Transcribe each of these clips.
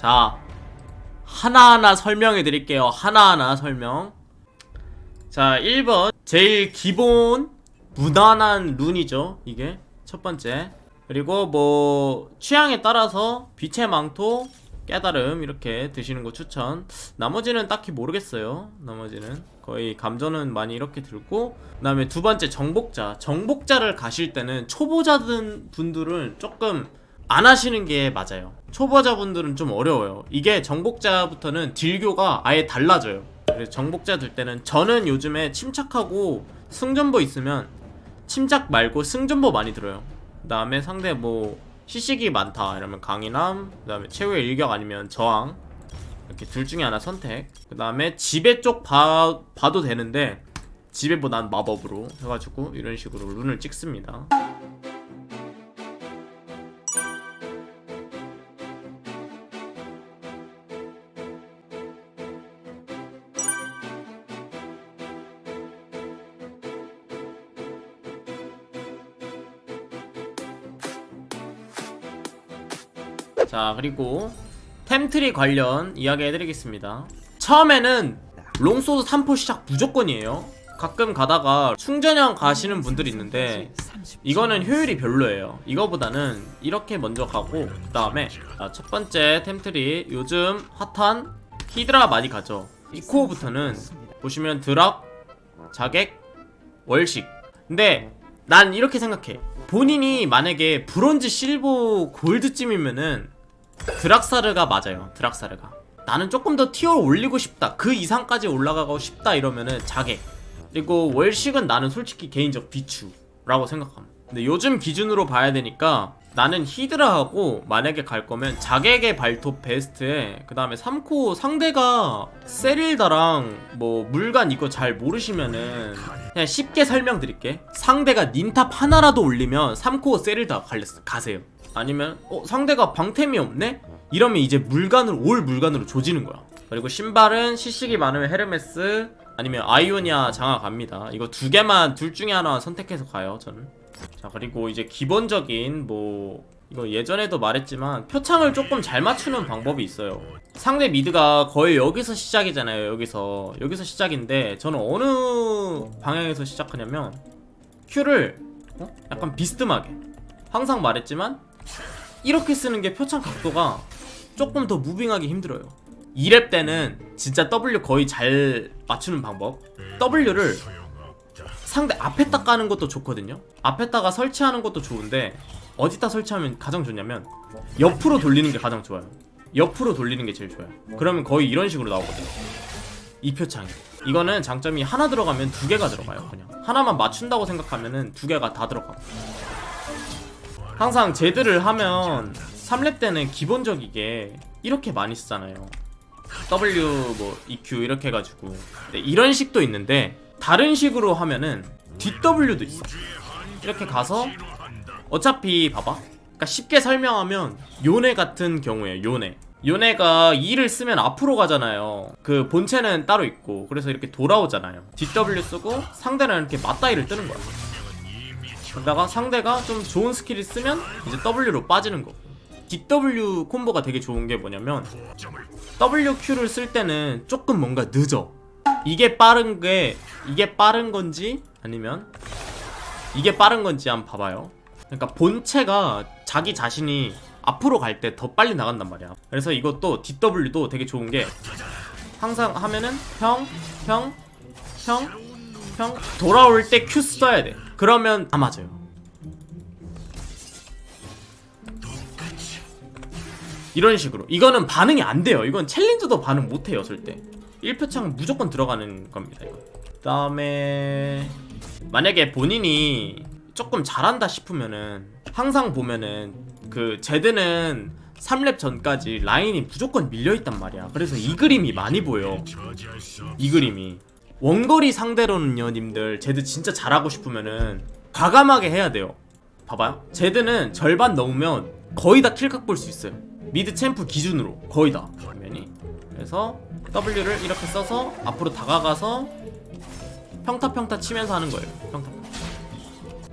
자 하나하나 설명해 드릴게요. 하나하나 설명. 자 1번. 제일 기본 무난한 룬이죠 이게. 첫 번째. 그리고 뭐 취향에 따라서 빛의 망토 깨달음 이렇게 드시는 거 추천. 나머지는 딱히 모르겠어요. 나머지는. 거의 감전은 많이 이렇게 들고. 그 다음에 두 번째 정복자. 정복자를 가실 때는 초보자들 분들은 조금 안 하시는 게 맞아요. 초보자분들은 좀 어려워요. 이게 정복자부터는 딜교가 아예 달라져요. 그래서 정복자 들 때는 저는 요즘에 침착하고 승전보 있으면 침착 말고 승전보 많이 들어요. 그 다음에 상대 뭐 시식이 많다 이러면 강인함 그 다음에 최후의 일격 아니면 저항 이렇게 둘 중에 하나 선택. 그 다음에 지배 쪽 봐, 봐도 되는데 지배 보단 마법으로 해가지고 이런 식으로 룬을 찍습니다 자 그리고 템트리 관련 이야기 해드리겠습니다. 처음에는 롱소드 3포 시작 무조건이에요. 가끔 가다가 충전형 가시는 분들이 있는데 이거는 효율이 별로예요. 이거보다는 이렇게 먼저 가고 그 다음에 첫 번째 템트리 요즘 핫한 히드라 많이 가죠. 이 코어부터는 보시면 드락, 자객, 월식. 근데 난 이렇게 생각해. 본인이 만약에 브론즈, 실버, 골드쯤이면은 드락사르가 맞아요 드락사르가. 나는 조금 더 tier 올리고 싶다. 그 이상까지 올라가고 싶다 이러면은 자객 그리고 월식은 나는 솔직히 개인적 비추라고 생각함 근데 요즘 기준으로 봐야 되니까 나는 히드라하고 만약에 갈 거면 자객의 발톱 베스트에 그 다음에 3코 상대가 세릴다랑 뭐 물간 이거 잘 모르시면은 그냥 쉽게 설명드릴게. 상대가 닌탑 하나라도 올리면 3코어 세릴다 가세요. 아니면 어 상대가 방템이 없네? 이러면 이제 물간으로 올 물간으로 조지는 거야. 그리고 신발은 시식이 많으면 헤르메스 아니면 아이오니아 장화 갑니다. 이거 두 개만 둘 중에 하나 선택해서 가요 저는. 자 그리고 이제 기본적인 뭐 이거 예전에도 말했지만 표창을 조금 잘 맞추는 방법이 있어요. 상대 mid가 거의 여기서 시작이잖아요 여기서. 여기서 시작인데 저는 어느 방향에서 시작하냐면 Q를 어? 약간 비스듬하게. 항상 말했지만 이렇게 쓰는 게 표창 각도가 조금 더 무빙하기 힘들어요. 2렙 때는 진짜 W 거의 잘 맞추는 방법. W를 상대 앞에다 까는 것도 좋거든요. 앞에다가 설치하는 것도 좋은데 어디다 설치하면 가장 좋냐면 옆으로 돌리는 게 가장 좋아요. 옆으로 돌리는 게 제일 좋아요. 그러면 거의 이런 식으로 나오거든요. 이 표창이. 이거는 장점이 하나 들어가면 두 개가 들어가요 그냥. 하나만 맞춘다고 생각하면은 두 개가 다 들어가고. 항상 제드를 하면 3렙 때는 기본적이게 이렇게 많이 쓰잖아요. W 뭐 EQ 이렇게 해가지고. 이런 식도 있는데 다른 식으로 하면은 DW도 있어. 이렇게 가서 어차피 봐봐. 그러니까 쉽게 설명하면 요네 같은 경우에 요네. 요네가 E를 쓰면 앞으로 가잖아요. 그 본체는 따로 있고 그래서 이렇게 돌아오잖아요. DW 쓰고 상대는 이렇게 맞다이를 뜨는 거야. 그러다가 상대가 좀 좋은 스킬을 쓰면 이제 W로 빠지는 거고 DW 콤보가 되게 좋은 게 뭐냐면 WQ를 쓸 때는 조금 뭔가 늦어. 이게 빠른 게 이게 빠른 건지 아니면 이게 빠른 건지 한번 봐봐요 그러니까 본체가 자기 자신이 앞으로 갈 때 더 빨리 나간단 말이야. 그래서 이것도 DW도 되게 좋은 게 항상 하면은 형, 형, 형, 형 돌아올 때 Q 써야 돼. 그러면 다 맞아요. 이런 식으로. 이거는 반응이 안 돼요. 이건 챌린저도 반응 못해요 절대. 1표창 무조건 들어가는 겁니다 이거. 그 다음에 만약에 본인이 조금 잘한다 싶으면은 항상 보면은 그 제드는 3렙 전까지 라인이 무조건 밀려있단 말이야. 그래서 이 그림이 많이 보여. 이 그림이. 원거리 상대로는요 님들. 제드 진짜 잘하고 싶으면은 과감하게 해야 돼요. 봐봐요. 제드는 절반 넘으면 거의 다 kill각 볼 수 있어요. mid champ 기준으로 거의 다. 화면이 그래서 W를 이렇게 써서 앞으로 다가가서 평타평타 치면서 하는 거예요. 평타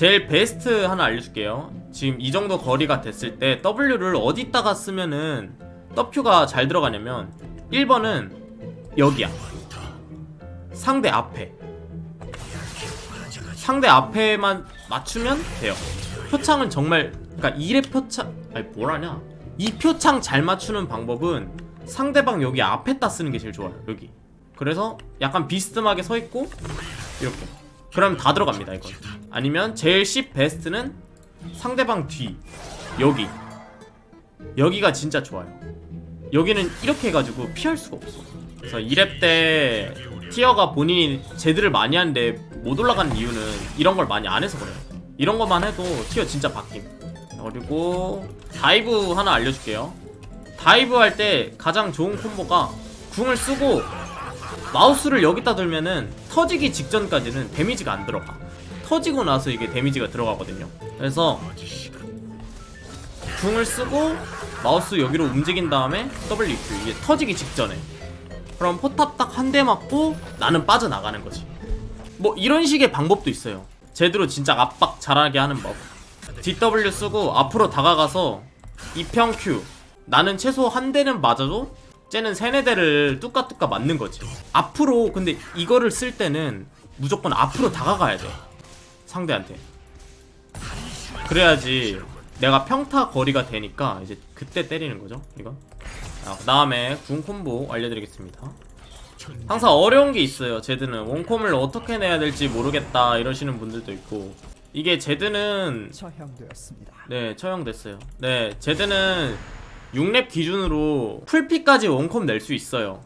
제일 베스트 하나 알려줄게요. 지금 이 정도 거리가 됐을 때 W를 어디다가 쓰면은 W가 잘 들어가냐면 1번은 여기야. 상대 앞에. 상대 앞에만 맞추면 돼요. 표창은 정말 그러니까 1의 표창 아니 뭐라냐? 이 표창 잘 맞추는 방법은 상대방 여기 앞에다 쓰는 게 제일 좋아요 여기. 그래서 약간 비스듬하게 서 있고 이렇게 그러면 다 들어갑니다 이건. 아니면 제일 씹 베스트는 상대방 뒤. 여기. 여기가 진짜 좋아요. 여기는 이렇게 해가지고 피할 수가 없어. 그래서 2렙 때 티어가 본인이 제드를 많이 하는데 못 올라가는 이유는 이런 걸 많이 안 해서 그래요. 이런 것만 해도 티어 진짜 바뀜. 그리고 dive 하나 알려줄게요. dive 할 때 가장 좋은 콤보가 궁을 쓰고 마우스를 여기다 들면은 터지기 직전까지는 damage가 안 들어가. 터지고 나서 이게 damage가 들어가거든요. 그래서 궁을 쓰고 마우스 여기로 움직인 다음에 WQ 이게 터지기 직전에. 그럼 포탑 딱 한 대 맞고 나는 빠져나가는 거지. 뭐 이런 식의 방법도 있어요. 제대로 진짜 압박 잘하게 하는 법. DW 쓰고 앞으로 다가가서 이평 Q. 나는 최소 한 대는 맞아도 쟤는 세네 대를 뚜까뚜까 맞는 거지. 앞으로 근데 이거를 쓸 때는 무조건 앞으로 다가가야 돼. 상대한테. 그래야지 내가 평타 거리가 되니까 이제 그때 때리는 거죠 이거 아, 그 다음에 궁 콤보 알려드리겠습니다. 항상 어려운 게 있어요 제드는. 원콤을 어떻게 내야 될지 모르겠다 이러시는 분들도 있고. 이게 제드는 처형되었습니다. 네 처형됐어요. 네 제드는 6렙 기준으로 풀피까지 원콤 낼수 있어요.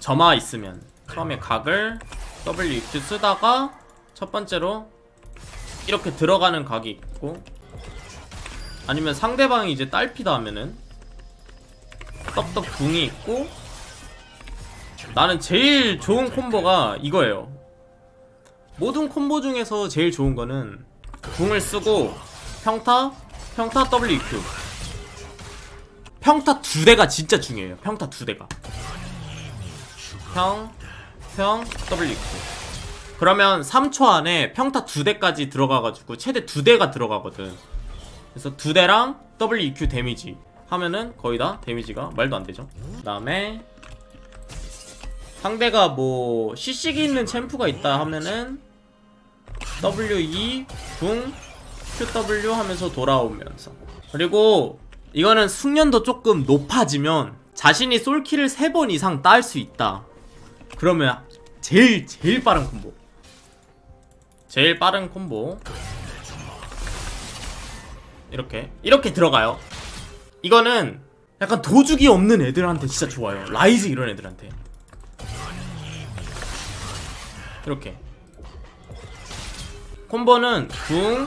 점화 있으면. 처음에 각을 WQ 쓰다가 첫 번째로 이렇게 들어가는 각이 있고 아니면 상대방이 이제 딸피다 하면은 떡떡 궁이 있고 나는 제일 좋은 콤보가 이거예요. 모든 콤보 중에서 제일 좋은 거는 궁을 쓰고 평타, 평타 WQ 평타 두 대가 진짜 중요해요. 평타 두 대가. 평, 평, WQ 그러면 3초 안에 평타 두 대까지 들어가가지고 최대 두 대가 들어가거든. 그래서 두 대랑 WQ 데미지 하면은 거의 다 데미지가 말도 안 되죠. 그 다음에 상대가 뭐 CC기 있는 챔프가 있다 하면은 W2 궁 QW 하면서 돌아오면서. 그리고 이거는 숙련도 조금 높아지면 자신이 솔킬을 3번 이상 딸 수 있다. 그러면 제일 제일 빠른 콤보. 제일 빠른 콤보. 이렇게 이렇게 들어가요. 이거는 약간 도죽이 없는 애들한테 진짜 좋아요. 라이즈 이런 애들한테. 이렇게. 콤보는 궁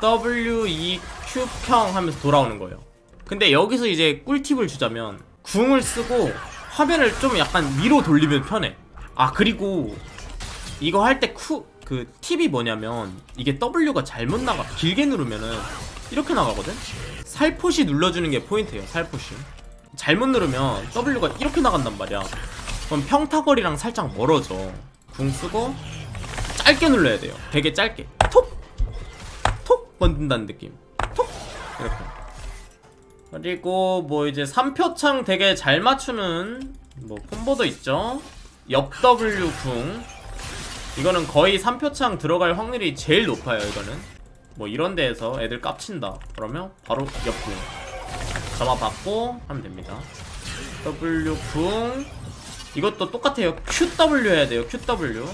W, E, Q 평 하면서 돌아오는 거예요 근데 여기서 이제 꿀팁을 주자면 궁을 쓰고 화면을 좀 약간 위로 돌리면 편해 아 그리고 이거 할때 쿠, 그 팁이 뭐냐면 이게 W가 잘못 나가 길게 누르면은 이렇게 나가거든? 살포시 눌러주는 게 포인트예요 살포시 잘못 누르면 W가 이렇게 나간단 말이야 그럼 평타거리랑 살짝 멀어져 궁 쓰고 짧게 눌러야 돼요 되게 짧게 톡! 톡! 건든다는 느낌 톡! 이렇게. 그리고 뭐 이제 3표창 되게 잘 맞추는 뭐 콤보도 있죠. 옆 W 궁. 이거는 거의 3표창 들어갈 확률이 제일 높아요 이거는. 뭐 이런 데에서 애들 깝친다. 그러면 바로 옆궁. 받고 하면 됩니다. W 궁. 이것도 똑같아요. QW 해야 돼요 QW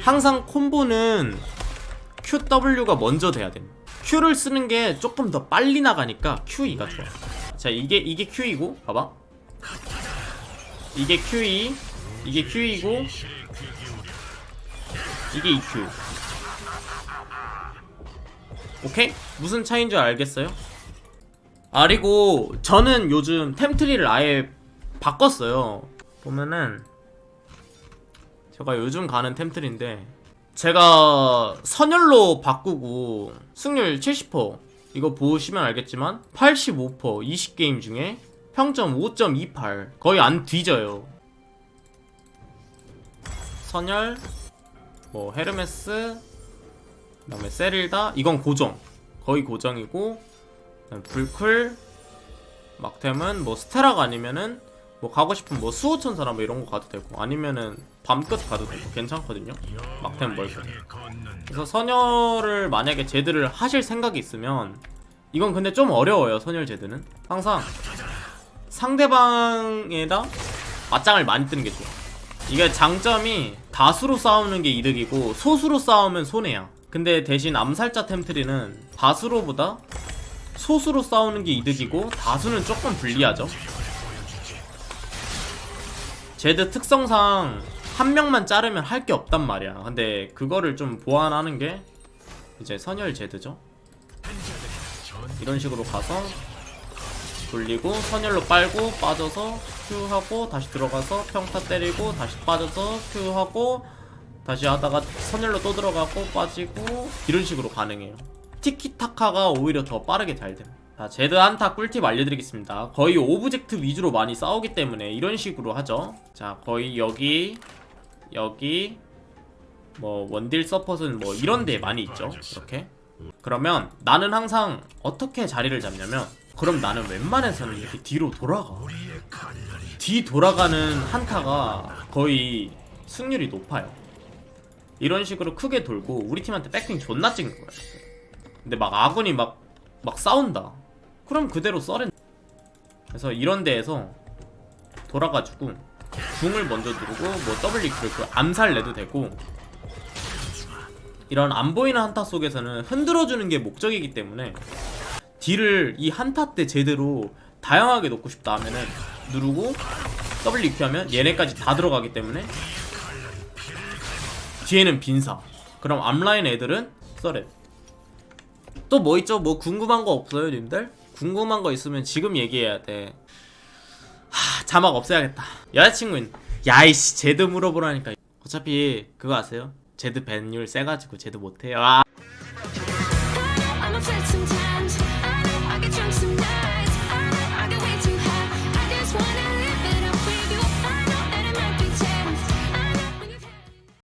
항상 콤보는 QW가 먼저 돼야 돼 Q를 쓰는 게 조금 더 빨리 나가니까 QE가 좋아 자 이게 이게 Q이고 봐봐. 이게 QE 이게 QE고 이게 EQ 오케이? 무슨 차이인 줄 알겠어요? 아 그리고 저는 요즘 템트리를 아예 바꿨어요. 보면은 제가 요즘 가는 템트리인데 제가 선열로 바꾸고 승률 70% 이거 보시면 알겠지만 85% 20게임 중에 평점 5.28 거의 안 뒤져요. 선열 뭐 헤르메스 그 다음에 세릴다 이건 고정. 거의 고정이고 불클 막템은 뭐 스테라가 아니면은 뭐 가고 싶은 뭐 수호천사나 뭐 이런 거 가도 되고 아니면은 밤끝 가도 되고 괜찮거든요. 막템 멀고. 그래서 선열을 만약에 제드를 하실 생각이 있으면 이건 근데 좀 어려워요 선열 제드는. 항상 상대방에다 맞짱을 많이 뜨는 게 좋아. 이게 장점이 다수로 싸우는 게 이득이고 소수로 싸우면 손해야. 근데 대신 암살자 템트리는 다수로보다 소수로 싸우는 게 이득이고 다수는 조금 불리하죠 제드 특성상 한 명만 자르면 할 게 없단 말이야. 근데 그거를 좀 보완하는 게 이제 선열 제드죠. 이런 식으로 가서 돌리고 선열로 빨고 빠져서 Q하고 다시 들어가서 평타 때리고 다시 빠져서 Q하고 다시 하다가 선열로 또 들어가고 빠지고 이런 식으로 가능해요. 티키타카가 오히려 더 빠르게 잘 됨. 자, 제드 한타 꿀팁 알려드리겠습니다. 거의 object 위주로 많이 싸우기 때문에 이런 식으로 하죠. 자, 거의 여기, 여기, 뭐 원딜 서폿은 뭐 이런 데 많이 있죠. 이렇게. 그러면 나는 항상 어떻게 자리를 잡냐면 그럼 나는 웬만해서는 이렇게 뒤로 돌아가. 뒤 돌아가는 한타가 거의 승률이 높아요. 이런 식으로 크게 돌고 우리 팀한테 백핑 존나 찍는 거야. 근데 막 아군이 막, 막 싸운다. 그럼 그대로 썰은. 그래서 이런 데에서 돌아가지고 궁을 먼저 누르고 뭐 W 그 암살 내도 되고 이런 안 보이는 한타 속에서는 흔들어주는 게 목적이기 때문에 딜을 이 한타 때 제대로 다양하게 넣고 싶다 하면은 누르고 W q 하면 얘네까지 다 들어가기 때문에 뒤에는 빈사 그럼 앞라인 애들은 썰렛 또 뭐 있죠? 뭐 궁금한 거 없어요, 님들? 궁금한 거 있으면 지금 얘기해야 돼. 하, 자막 없애야겠다. 여자친구인 야이씨 제드 물어보라니까. 어차피 그거 아세요? 제드 밴율 세가지고 제드 못해요. 아.